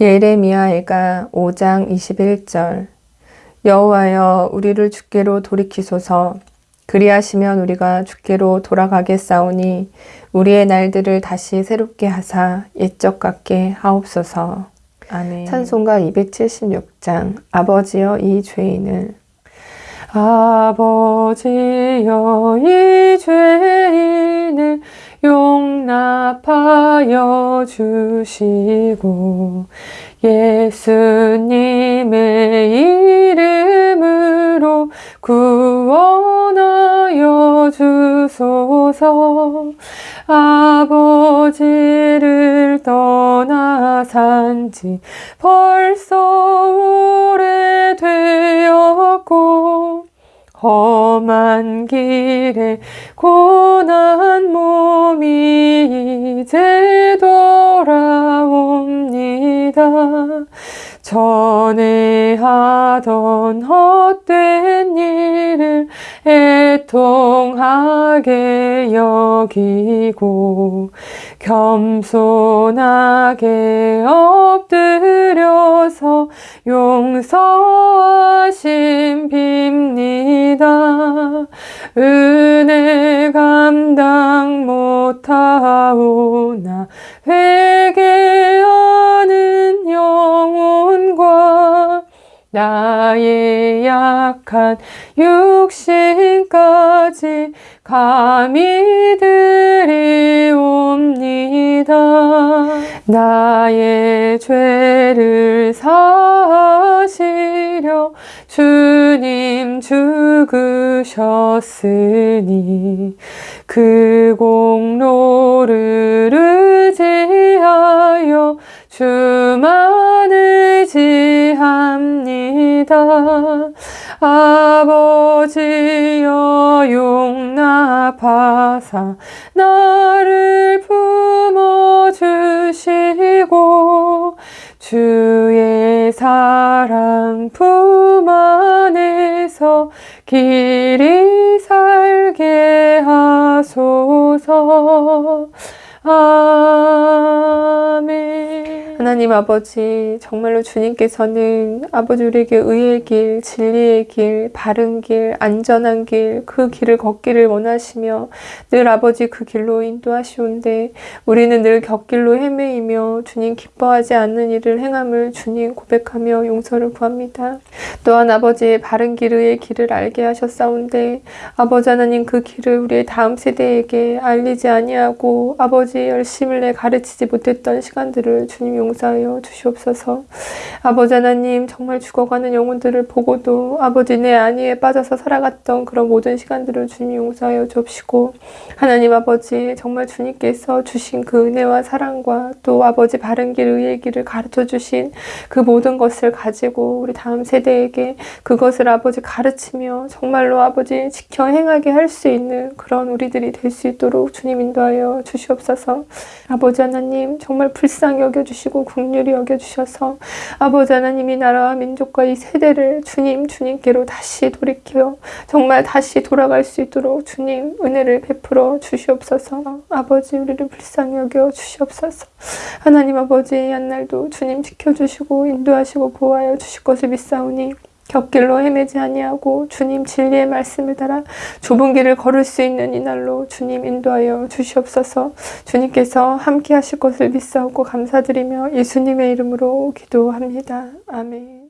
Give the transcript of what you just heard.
예레미야애가 5장 21절. 여호와여 우리를 주께로 돌이키소서. 그리하시면 우리가 주께로 돌아가겠사오니 우리의 날들을 다시 새롭게 하사 옛적 같게 하옵소서. 아멘. 찬송가 276장. 아버지여 이 죄인을. 아버지여 이 죄인을 용납하여 주시고 예수님의 이름으로 구원하여 주소서. 아버지를 떠나 산지 벌써 오래되었고 험한 길에 고난 몸이 이제 돌아옵니다. 전에 하던 헛된 일을 애통하게 여기고 겸손하게 엎드려서 용서 하심 빕니다. 은혜 감당 못하오나 회개하는 영혼과 나의 약한 육신까지 감히 드리옵니다. 나의 죄를 사시려 주님 죽으셨으니 그 공로를 의지하여 주만 의지합니다. 아버지여 용납하사 나를 품어주시고 주의 사랑 품 안에서 길이 살게 하소서. 아멘 하나님 아버지 정말로 주님께서는 아버지 우리에게 의의 길, 진리의 길, 바른 길, 안전한 길, 그 길을 걷기를 원하시며 늘 아버지 그 길로 인도하시온데 우리는 늘 곁길로 헤매이며 주님 기뻐하지 않는 일을 행함을 주님 고백하며 용서를 구합니다. 또한 아버지의 바른 길, 의의 길을 알게 하셨사온데 아버지 하나님 그 길을 우리의 다음 세대에게 알리지 아니하고 아버지의 열심을 내 가르치지 못했던 시간들을 주님 용서하여 주시옵소서. 아버지 하나님 정말 죽어가는 영혼들을 보고도 아버지 내 안위에 빠져서 살아갔던 그런 모든 시간들을 주님 용서하여 주옵시고 하나님 아버지 정말 주님께서 주신 그 은혜와 사랑과 또 아버지 바른 길 의의 길을 가르쳐 주신 그 모든 것을 가지고 우리 다음 세대에 게 그것을 아버지 가르치며 정말로 아버지 지켜 행하게 할 수 있는 그런 우리들이 될 수 있도록 주님 인도하여 주시옵소서. 아버지 하나님 정말 불쌍히 여겨주시고 국률이 여겨주셔서 아버지 하나님 이 나라와 민족과 이 세대를 주님 주님께로 다시 돌이켜 정말 다시 돌아갈 수 있도록 주님 은혜를 베풀어 주시옵소서. 아버지 우리를 불쌍히 여겨 주시옵소서. 하나님 아버지 옛날도 주님 지켜주시고 인도하시고 보호하여 주실 것을 믿사오니 곁길로 헤매지 아니하고 주님 진리의 말씀을 따라 좁은 길을 걸을 수 있는 이날로 주님 인도하여 주시옵소서 주님께서 함께 하실 것을 믿사오고 감사드리며 예수님의 이름으로 기도합니다. 아멘